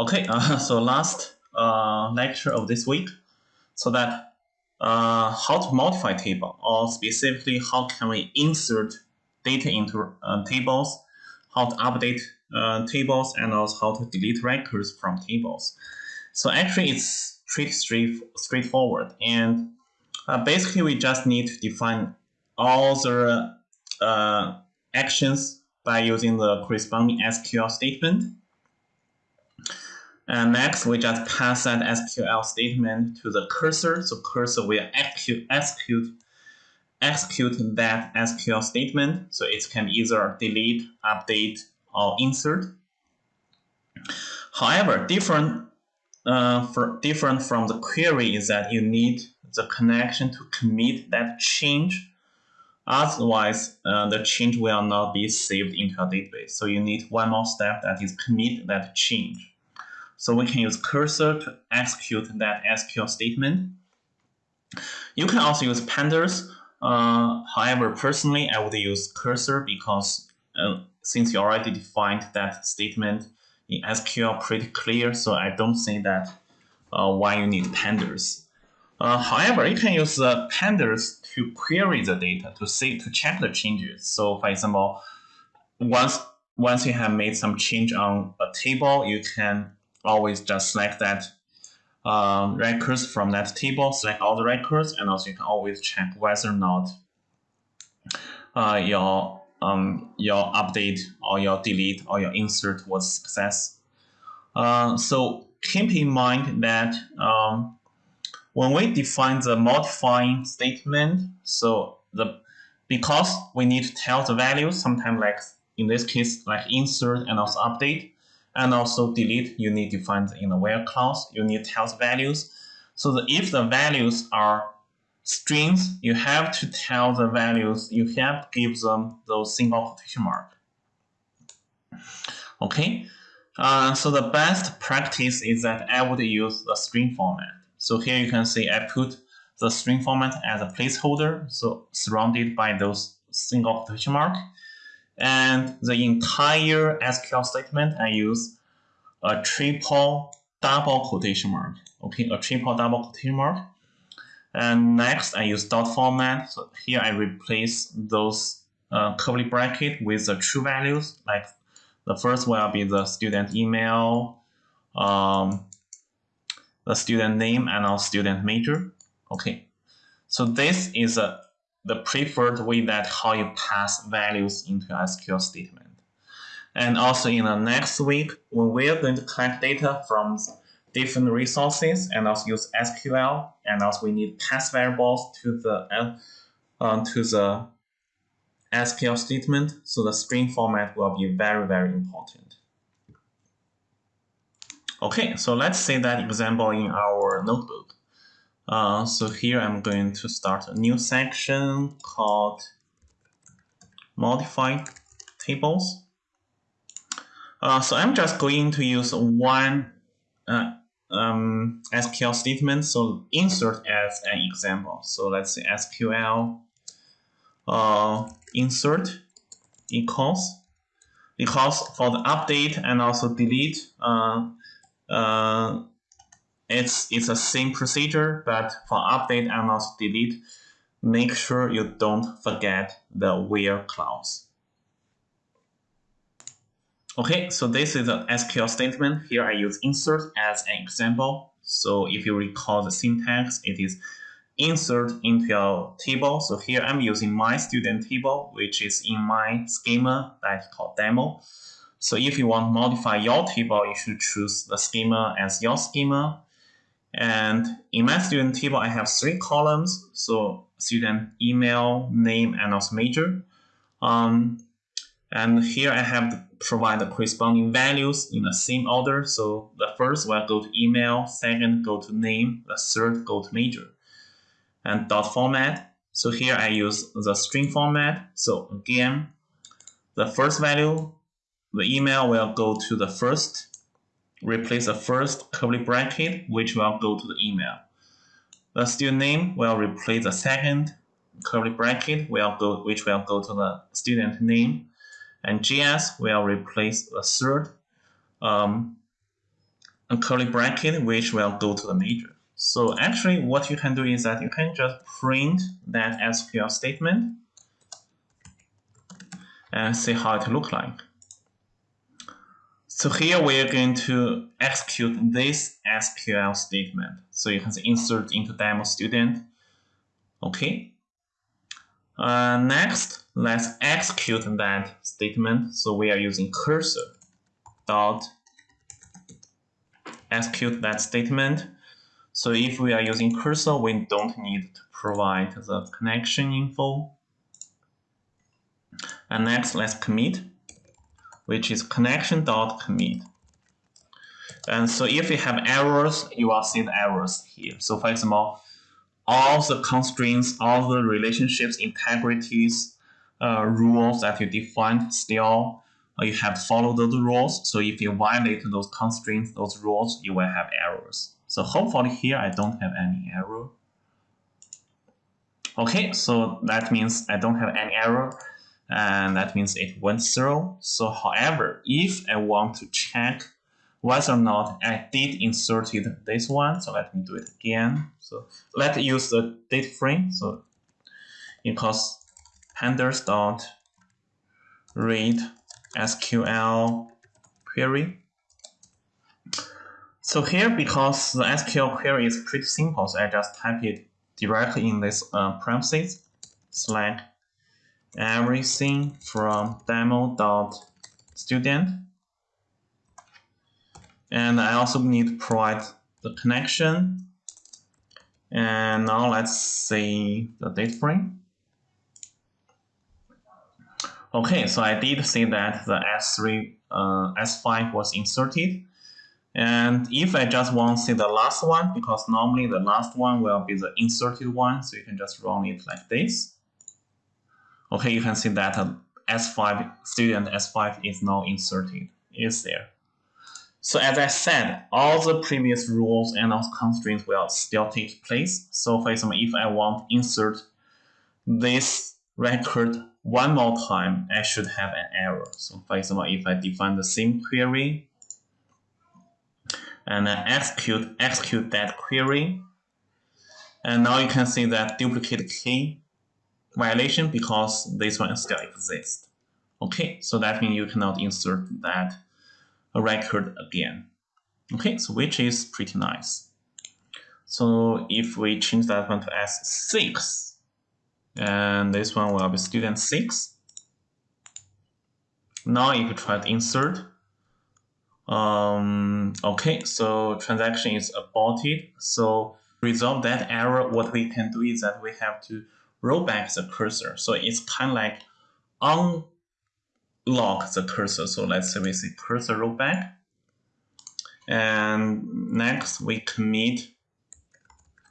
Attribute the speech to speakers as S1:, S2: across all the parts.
S1: Okay, uh, so last uh, lecture of this week, so that uh, how to modify table, or specifically how can we insert data into uh, tables, how to update uh, tables, and also how to delete records from tables. So actually, it's pretty straight, straightforward, and uh, basically we just need to define all the actions by using the corresponding SQL statement and next, we just pass that SQL statement to the cursor. So cursor will execute, execute, execute that SQL statement. So it can either delete, update, or insert. However, different uh, for different from the query is that you need the connection to commit that change. Otherwise, uh, the change will not be saved into a database. So you need one more step that is commit that change. So we can use cursor to execute that SQL statement. You can also use pandas. Uh, however, personally, I would use cursor because uh, since you already defined that statement in SQL pretty clear, so I don't think that uh, why you need pandas. Uh, however, you can use uh, pandas to query the data to see to check the changes. So, for example, once once you have made some change on a table, you can always just select that um, records from that table, select all the records, and also you can always check whether or not uh, your um, your update or your delete or your insert was success. Uh, so keep in mind that um, when we define the modifying statement, so the because we need to tell the values, sometimes like in this case, like insert and also update, and also delete, you need to find in the where clause, you need to tell the values. So that if the values are strings, you have to tell the values, you have to give them those single quotation mark. Okay, uh, so the best practice is that I would use the string format. So here you can see I put the string format as a placeholder, so surrounded by those single quotation mark. And the entire SQL statement, I use a triple double quotation mark. Okay, a triple double quotation mark. And next, I use dot format. So here I replace those uh, curly bracket with the true values. Like the first will be the student email, um, the student name, and our student major. Okay, so this is a the preferred way that how you pass values into SQL statement. And also in the next week, when we are going to collect data from different resources and also use SQL, and also we need pass variables to the uh, to the SQL statement. So the string format will be very, very important. Okay, so let's see that example in our notebook. Uh, so here I'm going to start a new section called Modify Tables. Uh, so I'm just going to use one uh, um, SQL statement. So insert as an example. So let's say SQL uh, insert equals because for the update and also delete, uh, uh, it's it's a same procedure, but for update and also delete, make sure you don't forget the where clause. Okay, so this is an SQL statement. Here I use insert as an example. So if you recall the syntax, it is insert into your table. So here I'm using my student table, which is in my schema that's called demo. So if you want to modify your table, you should choose the schema as your schema. And in my student table, I have three columns. So student email, name, and also major. Um, and here I have to provide the corresponding values in the same order. So the first will go to email, second go to name, the third go to major. And dot format. So here I use the string format. So again, the first value, the email will go to the first, replace the first curly bracket, which will go to the email. The student name will replace the second curly bracket, will go, which will go to the student name and GS will replace the third um, curly bracket which will go to the major. So actually what you can do is that you can just print that SQL statement and see how it look like. So here we are going to execute this SQL statement. So you can insert into demo student. Okay. Uh, next, let's execute that statement. So we are using cursor dot execute that statement. So if we are using cursor, we don't need to provide the connection info. And next, let's commit which is connection.commit. And so if you have errors, you will see the errors here. So for example, all the constraints, all the relationships, integrities, uh, rules that you defined still, uh, you have to follow those rules. So if you violate those constraints, those rules, you will have errors. So hopefully here I don't have any error. Okay, so that means I don't have any error and that means it went through. So however, if I want to check whether or not I did inserted this one, so let me do it again. So let's use the data frame. So because pandas dot read SQL query. So here, because the SQL query is pretty simple, so I just type it directly in this uh, parentheses, select everything from demo.student. And I also need to provide the connection. And now let's see the data frame. Okay, so I did see that the S3, uh, S5 was inserted. And if I just want to see the last one, because normally the last one will be the inserted one, so you can just run it like this. Okay, you can see that S5 student S5 is now inserted, is there. So as I said, all the previous rules and also constraints will still take place. So for example, if I want to insert this record one more time, I should have an error. So for example, if I define the same query and I execute, execute that query, and now you can see that duplicate key violation because this one still exists. Okay, so that means you cannot insert that record again. Okay, so which is pretty nice. So if we change that one to S6, and this one will be student 6. Now if you try to insert, um, okay, so transaction is aborted. So resolve that error, what we can do is that we have to roll back the cursor. So it's kind of like unlock the cursor. So let's say we say cursor rollback. And next we commit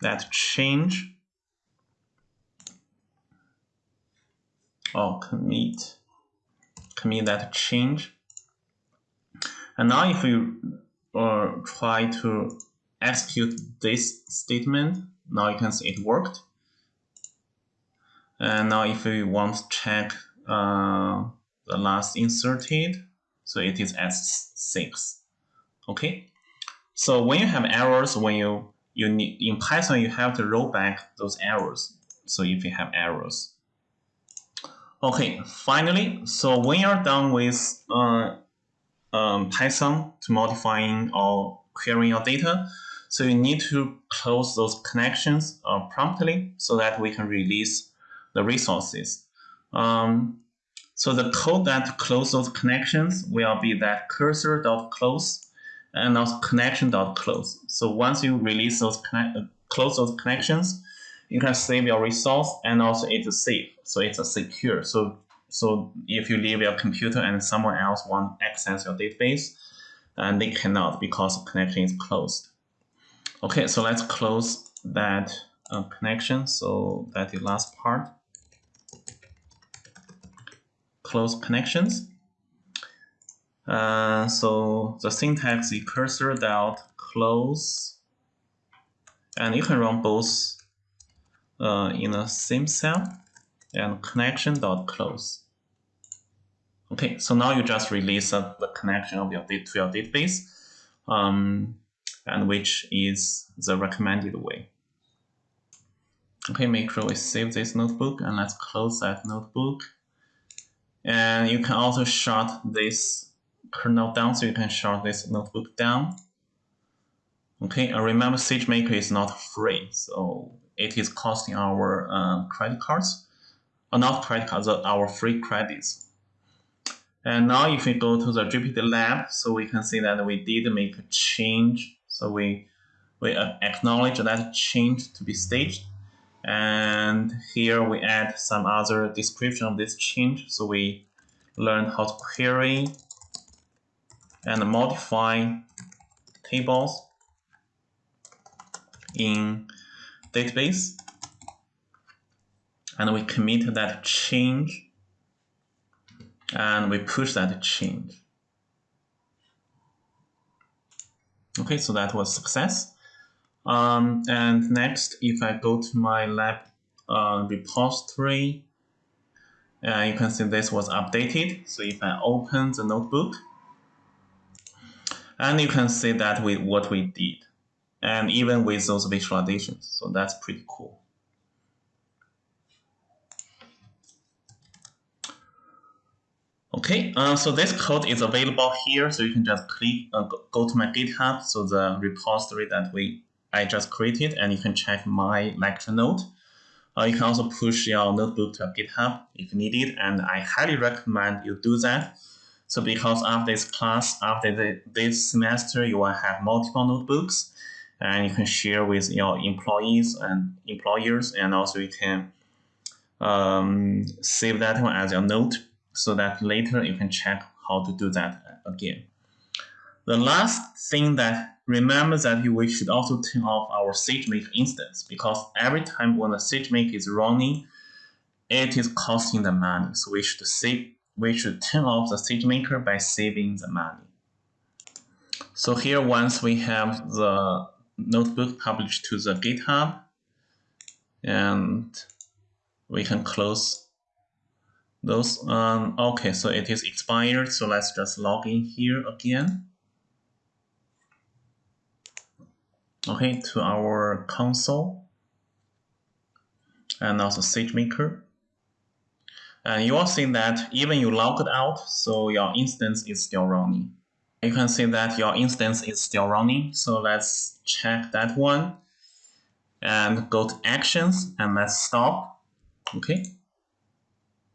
S1: that change. Oh, commit, commit that change. And now if we uh, try to execute this statement, now you can see it worked. And now if we want to check uh, the last inserted, so it is S6. Okay. So when you have errors, when you you need in Python, you have to roll back those errors. So if you have errors. Okay, finally, so when you're done with uh, um, Python to modifying or querying your data, so you need to close those connections uh, promptly so that we can release the resources. Um, so the code that close those connections will be that cursor.close and also connection.close. So once you release those uh, close those connections, you can save your resource and also it's safe. So it's a secure. So so if you leave your computer and someone else want access your database, and they cannot because connection is closed. Okay, so let's close that uh, connection. So that the last part close connections. Uh, so the syntax is cursor dot close, and you can run both uh, in the same cell and connection dot close. Okay, so now you just release uh, the connection of your to your database. Um, and which is the recommended way. Okay, make sure we save this notebook and let's close that notebook. And you can also shut this kernel down, so you can shut this notebook down. Okay, and remember SageMaker is not free, so it is costing our uh, credit cards, or uh, not credit cards, our free credits. And now if we go to the Jupyter Lab, so we can see that we did make a change. So we, we acknowledge that change to be staged. And here we add some other description of this change. So we learn how to query and modify tables in database. And we commit that change and we push that change. Okay, so that was success. Um, and next, if I go to my lab uh, repository, uh, you can see this was updated. So if I open the notebook, and you can see that with what we did, and even with those visualizations. So that's pretty cool. Okay, uh, so this code is available here, so you can just click, uh, go to my GitHub, so the repository that we I just created, and you can check my lecture note. Uh, you can also push your notebook to GitHub if needed, and I highly recommend you do that. So because after this class, after the, this semester, you will have multiple notebooks, and you can share with your employees and employers, and also you can um, save that one as your note so that later you can check how to do that again. The last thing that remember that we should also turn off our SageMaker instance because every time when the SageMaker is running, it is costing the money. So we should save, we should turn off the SageMaker by saving the money. So here, once we have the notebook published to the GitHub, and we can close those, um, okay, so it is expired. So let's just log in here again. Okay, to our console and also SageMaker. And you will see that even you logged out, so your instance is still running. You can see that your instance is still running. So let's check that one and go to actions and let's stop. Okay.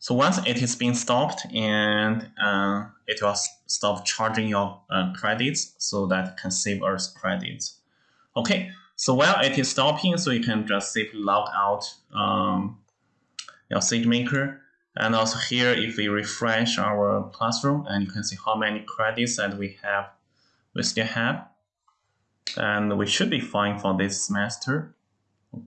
S1: So once it is being stopped and uh, it will stop charging your uh, credits so that can save us credits. Okay, so while it is stopping, so you can just simply log out um, your SageMaker. And also here, if we refresh our classroom and you can see how many credits that we have, we still have. And we should be fine for this semester.